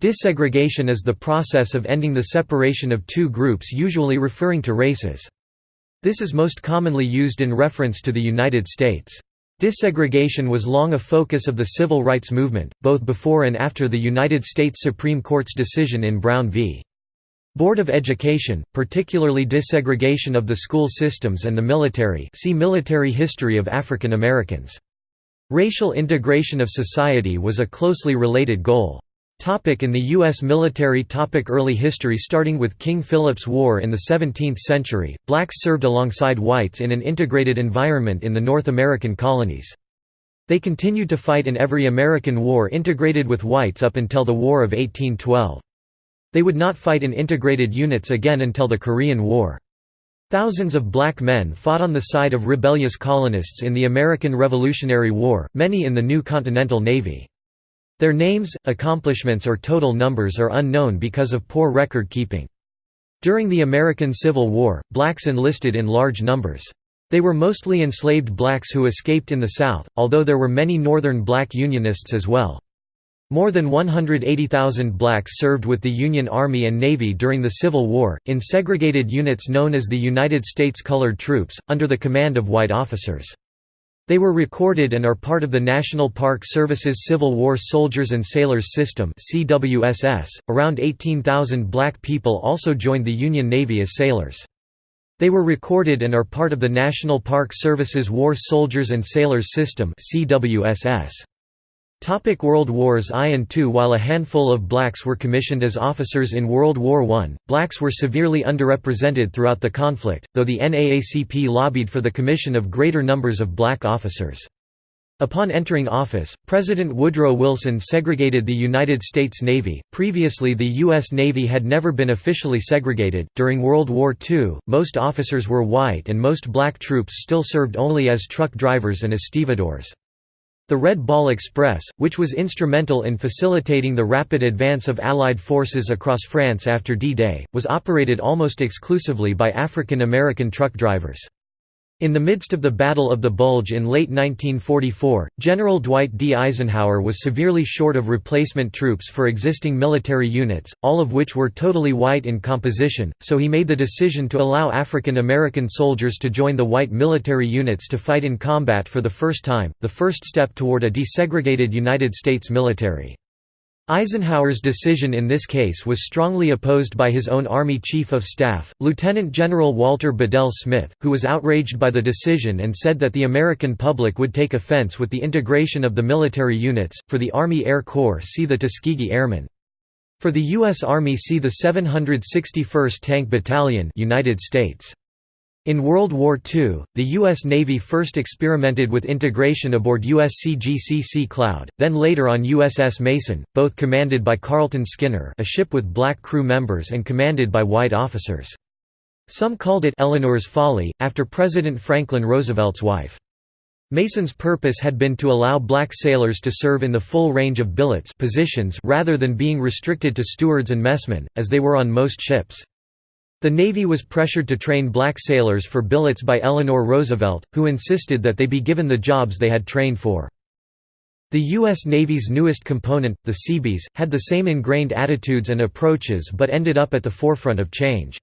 Desegregation is the process of ending the separation of two groups usually referring to races. This is most commonly used in reference to the United States. Desegregation was long a focus of the civil rights movement, both before and after the United States Supreme Court's decision in Brown v. Board of Education, particularly desegregation of the school systems and the military see Military History of African Americans. Racial integration of society was a closely related goal. Topic in the U.S. military topic Early history Starting with King Philip's War in the 17th century, blacks served alongside whites in an integrated environment in the North American colonies. They continued to fight in every American war integrated with whites up until the War of 1812. They would not fight in integrated units again until the Korean War. Thousands of black men fought on the side of rebellious colonists in the American Revolutionary War, many in the new Continental Navy. Their names, accomplishments or total numbers are unknown because of poor record keeping. During the American Civil War, blacks enlisted in large numbers. They were mostly enslaved blacks who escaped in the South, although there were many Northern black Unionists as well. More than 180,000 blacks served with the Union Army and Navy during the Civil War, in segregated units known as the United States Colored Troops, under the command of white officers. They were recorded and are part of the National Park Service's Civil War Soldiers and Sailors System CWSS. .Around 18,000 black people also joined the Union Navy as sailors. They were recorded and are part of the National Park Service's War Soldiers and Sailors System CWSS. Topic World Wars I and II While a handful of blacks were commissioned as officers in World War I, blacks were severely underrepresented throughout the conflict, though the NAACP lobbied for the commission of greater numbers of black officers. Upon entering office, President Woodrow Wilson segregated the United States Navy. Previously, the U.S. Navy had never been officially segregated. During World War II, most officers were white and most black troops still served only as truck drivers and as stevedores. The Red Ball Express, which was instrumental in facilitating the rapid advance of Allied forces across France after D-Day, was operated almost exclusively by African American truck drivers. In the midst of the Battle of the Bulge in late 1944, General Dwight D. Eisenhower was severely short of replacement troops for existing military units, all of which were totally white in composition, so he made the decision to allow African American soldiers to join the white military units to fight in combat for the first time, the first step toward a desegregated United States military. Eisenhower's decision in this case was strongly opposed by his own Army Chief of Staff, Lieutenant General Walter Bedell Smith, who was outraged by the decision and said that the American public would take offense with the integration of the military units. For the Army Air Corps, see the Tuskegee Airmen. For the U.S. Army, see the 761st Tank Battalion, United States. In World War II, the U.S. Navy first experimented with integration aboard USCGC Sea Cloud, then later on USS Mason, both commanded by Carlton Skinner a ship with black crew members and commanded by white officers. Some called it Eleanor's Folly, after President Franklin Roosevelt's wife. Mason's purpose had been to allow black sailors to serve in the full range of billets positions rather than being restricted to stewards and messmen, as they were on most ships. The Navy was pressured to train black sailors for billets by Eleanor Roosevelt, who insisted that they be given the jobs they had trained for. The U.S. Navy's newest component, the Seabees, had the same ingrained attitudes and approaches but ended up at the forefront of change.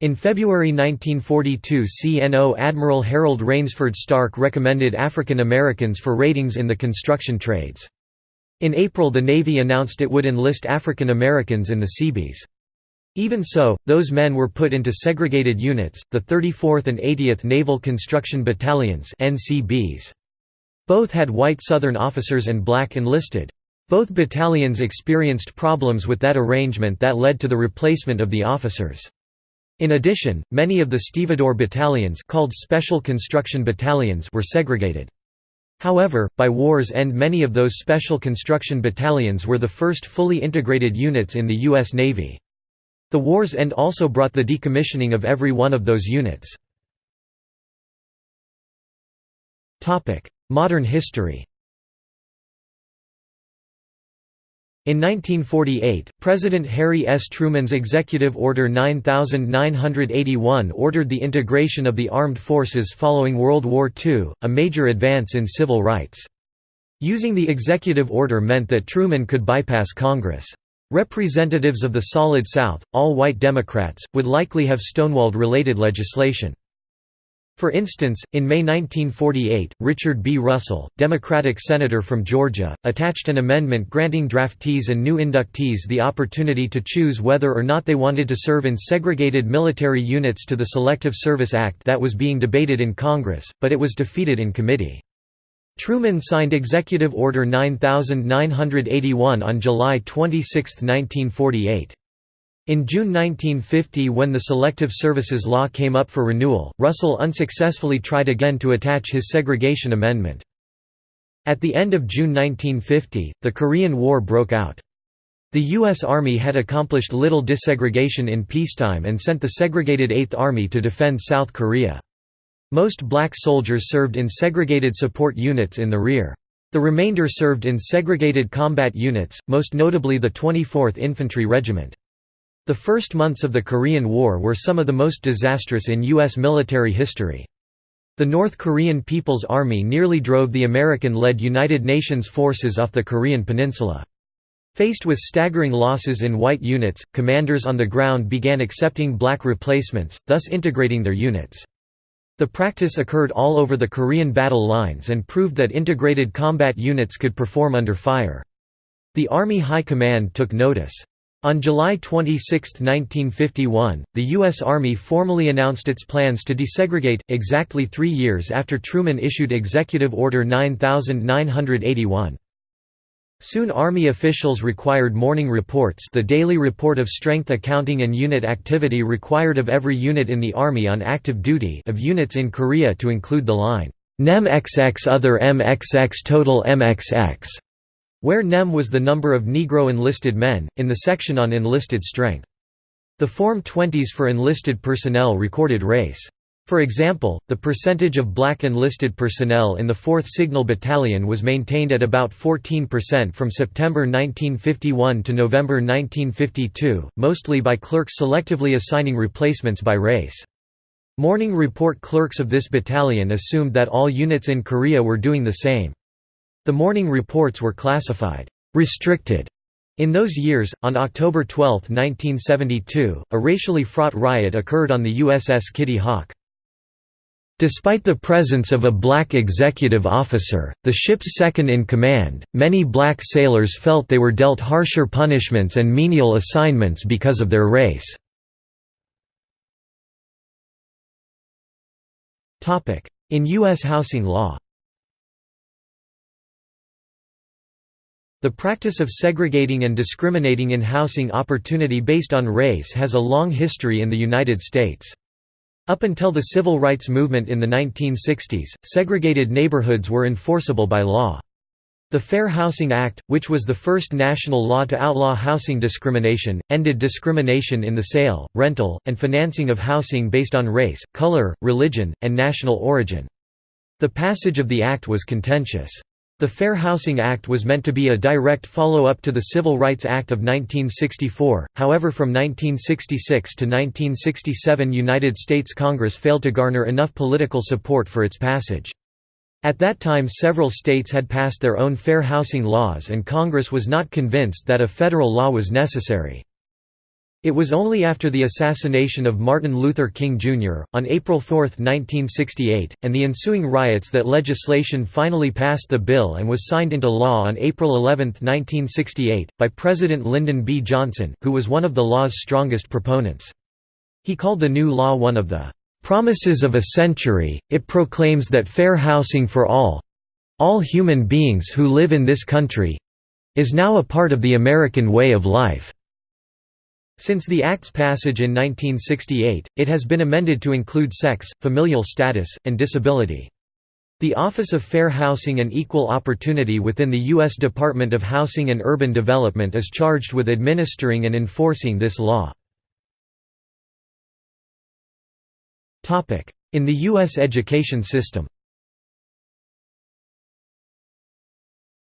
In February 1942 CNO Admiral Harold Rainsford Stark recommended African Americans for ratings in the construction trades. In April the Navy announced it would enlist African Americans in the Seabees. Even so, those men were put into segregated units, the 34th and 80th Naval Construction Battalions. Both had white Southern officers and black enlisted. Both battalions experienced problems with that arrangement that led to the replacement of the officers. In addition, many of the stevedore battalions called Special Construction Battalions were segregated. However, by war's end many of those Special Construction Battalions were the first fully integrated units in the U.S. Navy. The war's end also brought the decommissioning of every one of those units. Modern history In 1948, President Harry S. Truman's Executive Order 9981 ordered the integration of the armed forces following World War II, a major advance in civil rights. Using the executive order meant that Truman could bypass Congress. Representatives of the Solid South, all white Democrats, would likely have stonewalled related legislation. For instance, in May 1948, Richard B. Russell, Democratic senator from Georgia, attached an amendment granting draftees and new inductees the opportunity to choose whether or not they wanted to serve in segregated military units to the Selective Service Act that was being debated in Congress, but it was defeated in committee. Truman signed Executive Order 9981 on July 26, 1948. In June 1950 when the Selective Services Law came up for renewal, Russell unsuccessfully tried again to attach his segregation amendment. At the end of June 1950, the Korean War broke out. The U.S. Army had accomplished little desegregation in peacetime and sent the segregated Eighth Army to defend South Korea. Most black soldiers served in segregated support units in the rear. The remainder served in segregated combat units, most notably the 24th Infantry Regiment. The first months of the Korean War were some of the most disastrous in U.S. military history. The North Korean People's Army nearly drove the American-led United Nations forces off the Korean peninsula. Faced with staggering losses in white units, commanders on the ground began accepting black replacements, thus integrating their units. The practice occurred all over the Korean battle lines and proved that integrated combat units could perform under fire. The Army High Command took notice. On July 26, 1951, the U.S. Army formally announced its plans to desegregate, exactly three years after Truman issued Executive Order 9981. Soon Army officials required morning reports the daily report of strength accounting and unit activity required of every unit in the Army on active duty of units in Korea to include the line, NEM XX other MXX total MXX where NEM was the number of Negro enlisted men, in the section on enlisted strength. The Form 20s for enlisted personnel recorded race. For example, the percentage of black enlisted personnel in the 4th Signal Battalion was maintained at about 14% from September 1951 to November 1952, mostly by clerks selectively assigning replacements by race. Morning report clerks of this battalion assumed that all units in Korea were doing the same. The morning reports were classified restricted in those years, on October 12, 1972, a racially fraught riot occurred on the USS Kitty Hawk. Despite the presence of a black executive officer, the ship's second-in-command, many black sailors felt they were dealt harsher punishments and menial assignments because of their race. In U.S. housing law The practice of segregating and discriminating in housing opportunity based on race has a long history in the United States. Up until the civil rights movement in the 1960s, segregated neighborhoods were enforceable by law. The Fair Housing Act, which was the first national law to outlaw housing discrimination, ended discrimination in the sale, rental, and financing of housing based on race, color, religion, and national origin. The passage of the act was contentious. The Fair Housing Act was meant to be a direct follow-up to the Civil Rights Act of 1964, however from 1966 to 1967 United States Congress failed to garner enough political support for its passage. At that time several states had passed their own fair housing laws and Congress was not convinced that a federal law was necessary. It was only after the assassination of Martin Luther King Jr., on April 4, 1968, and the ensuing riots that legislation finally passed the bill and was signed into law on April 11, 1968, by President Lyndon B. Johnson, who was one of the law's strongest proponents. He called the new law one of the "...promises of a century, it proclaims that fair housing for all—all human beings who live in this country—is now a part of the American way of life." Since the Act's passage in 1968, it has been amended to include sex, familial status, and disability. The Office of Fair Housing and Equal Opportunity within the U.S. Department of Housing and Urban Development is charged with administering and enforcing this law. In the U.S. education system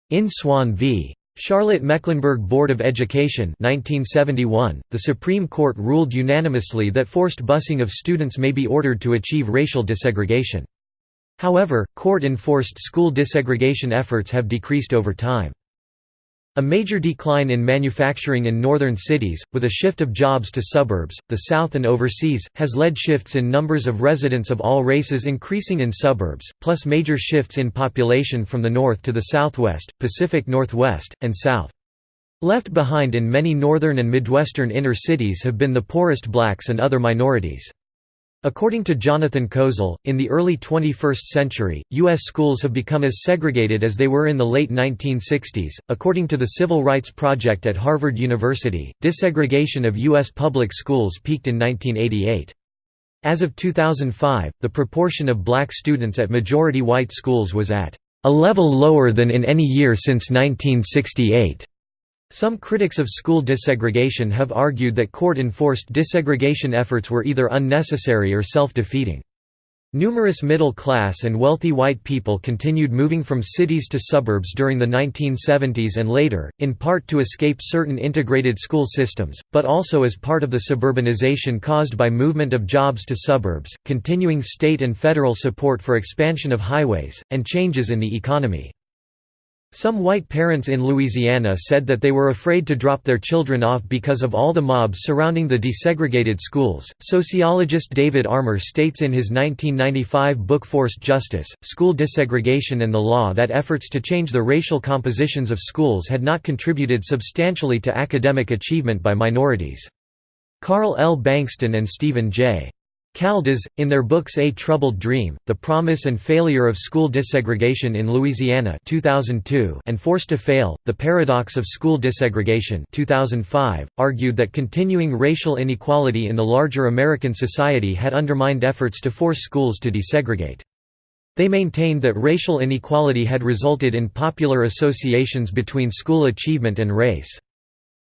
In Swann v. Charlotte-Mecklenburg Board of Education 1971, the Supreme Court ruled unanimously that forced busing of students may be ordered to achieve racial desegregation. However, court-enforced school desegregation efforts have decreased over time. A major decline in manufacturing in northern cities, with a shift of jobs to suburbs, the south and overseas, has led shifts in numbers of residents of all races increasing in suburbs, plus major shifts in population from the north to the southwest, Pacific Northwest, and south. Left behind in many northern and midwestern inner cities have been the poorest blacks and other minorities. According to Jonathan Kozol, in the early 21st century, U.S. schools have become as segregated as they were in the late 1960s. According to the Civil Rights Project at Harvard University, desegregation of U.S. public schools peaked in 1988. As of 2005, the proportion of black students at majority white schools was at a level lower than in any year since 1968. Some critics of school desegregation have argued that court-enforced desegregation efforts were either unnecessary or self-defeating. Numerous middle-class and wealthy white people continued moving from cities to suburbs during the 1970s and later, in part to escape certain integrated school systems, but also as part of the suburbanization caused by movement of jobs to suburbs, continuing state and federal support for expansion of highways, and changes in the economy. Some white parents in Louisiana said that they were afraid to drop their children off because of all the mobs surrounding the desegregated schools. Sociologist David Armor states in his 1995 book Forced Justice School Desegregation and the Law that efforts to change the racial compositions of schools had not contributed substantially to academic achievement by minorities. Carl L. Bankston and Stephen J. Caldas, in their books A Troubled Dream, The Promise and Failure of School Desegregation in Louisiana 2002 and Forced to Fail, The Paradox of School Desegregation 2005, argued that continuing racial inequality in the larger American society had undermined efforts to force schools to desegregate. They maintained that racial inequality had resulted in popular associations between school achievement and race.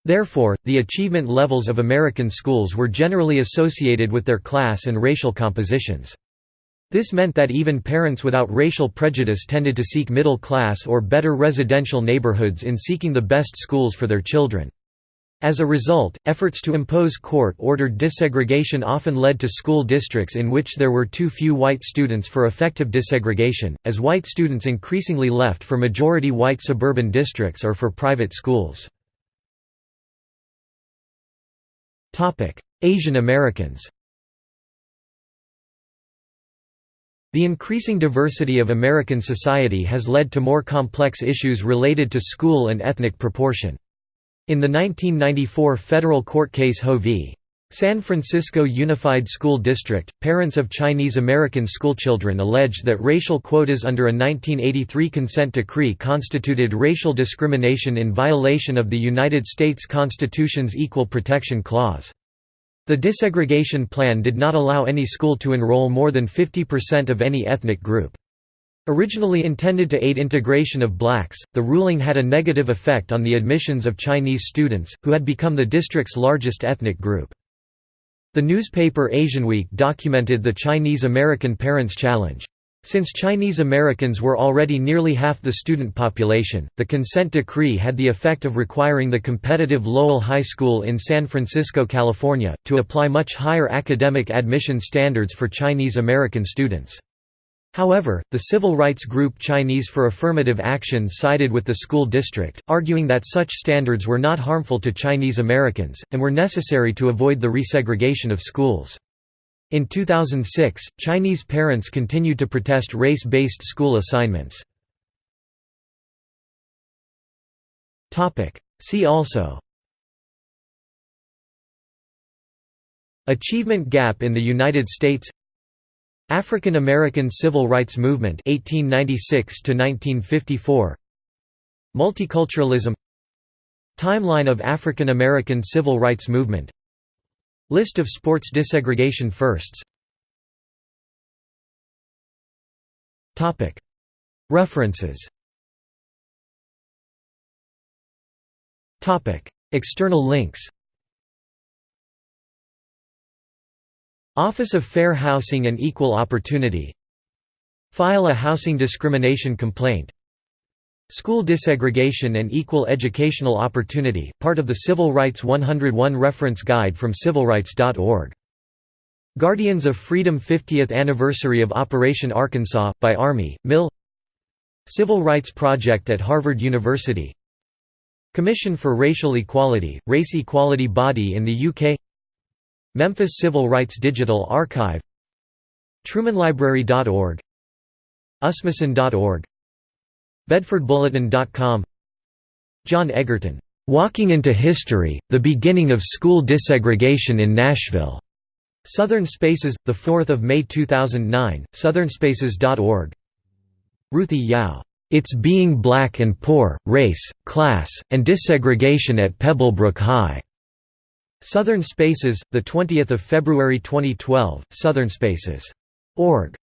Therefore, the achievement levels of American schools were generally associated with their class and racial compositions. This meant that even parents without racial prejudice tended to seek middle-class or better residential neighborhoods in seeking the best schools for their children. As a result, efforts to impose court-ordered desegregation often led to school districts in which there were too few white students for effective desegregation, as white students increasingly left for majority white suburban districts or for private schools. Asian Americans The increasing diversity of American society has led to more complex issues related to school and ethnic proportion. In the 1994 federal court case Ho v. San Francisco Unified School District, parents of Chinese American schoolchildren alleged that racial quotas under a 1983 consent decree constituted racial discrimination in violation of the United States Constitution's Equal Protection Clause. The desegregation plan did not allow any school to enroll more than 50% of any ethnic group. Originally intended to aid integration of blacks, the ruling had a negative effect on the admissions of Chinese students, who had become the district's largest ethnic group. The newspaper Asianweek documented the Chinese American Parents Challenge. Since Chinese Americans were already nearly half the student population, the consent decree had the effect of requiring the competitive Lowell High School in San Francisco, California, to apply much higher academic admission standards for Chinese American students. However, the civil rights group Chinese for Affirmative Action sided with the school district, arguing that such standards were not harmful to Chinese Americans, and were necessary to avoid the resegregation of schools. In 2006, Chinese parents continued to protest race-based school assignments. See also Achievement gap in the United States African American Civil Rights Movement 1896 1954 Multiculturalism. Timeline of African American Civil Rights Movement. List of sports desegregation firsts. References. External links Office of Fair Housing and Equal Opportunity. File a housing discrimination complaint. School Desegregation and Equal Educational Opportunity, part of the Civil Rights 101 Reference Guide from civilrights.org. Guardians of Freedom 50th Anniversary of Operation Arkansas, by Army, Mill. Civil Rights Project at Harvard University. Commission for Racial Equality, race equality body in the UK Memphis Civil Rights Digital Archive TrumanLibrary.org Usmason.org BedfordBulletin.com John Egerton, "'Walking into History, The Beginning of School Desegregation in Nashville' Southern Spaces, 4 May 2009, southernspaces.org Ruthie Yow, "'It's Being Black and Poor, Race, Class, and Desegregation at Pebblebrook High' Southern Spaces, 20 February 2012, southernspaces.org